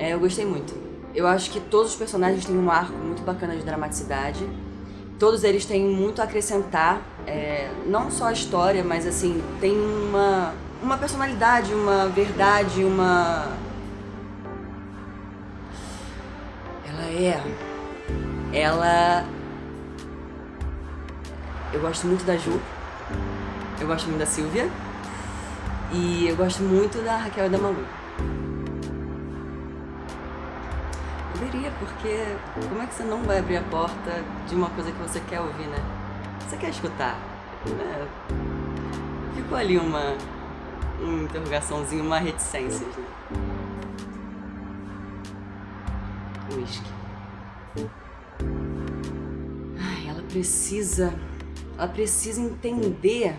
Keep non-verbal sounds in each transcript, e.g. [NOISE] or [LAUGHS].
É, eu gostei muito. Eu acho que todos os personagens têm um arco muito bacana de dramaticidade. Todos eles têm muito a acrescentar, é, não só a história, mas assim, tem uma, uma personalidade, uma verdade, uma... Ela é... Ela... Eu gosto muito da Ju, eu gosto muito da Silvia, e eu gosto muito da Raquel e da Malu. Deveria, porque como é que você não vai abrir a porta de uma coisa que você quer ouvir, né? Você quer escutar, né? Ficou ali uma, uma interrogaçãozinha, uma reticência, né? Whisky. Ai, ela precisa... Ela precisa entender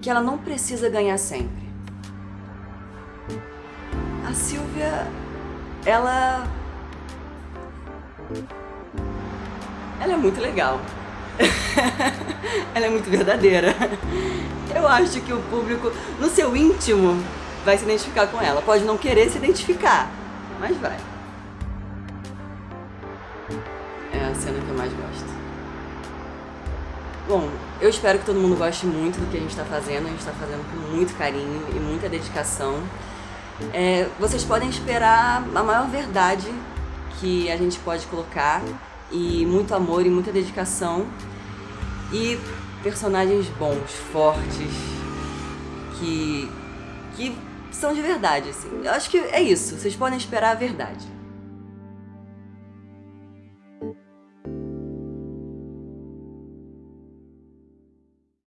que ela não precisa ganhar sempre. A Silvia, ela... Ela é muito legal. [LAUGHS] ela é muito verdadeira. Eu acho que o público, no seu íntimo, vai se identificar com ela. Pode não querer se identificar, mas vai. É a cena que eu mais gosto. Bom, eu espero que todo mundo goste muito do que a gente está fazendo. A gente está fazendo com muito carinho e muita dedicação. É, vocês podem esperar a maior verdade que a gente pode colocar e muito amor e muita dedicação e personagens bons, fortes, que, que são de verdade, assim. Eu acho que é isso, vocês podem esperar a verdade.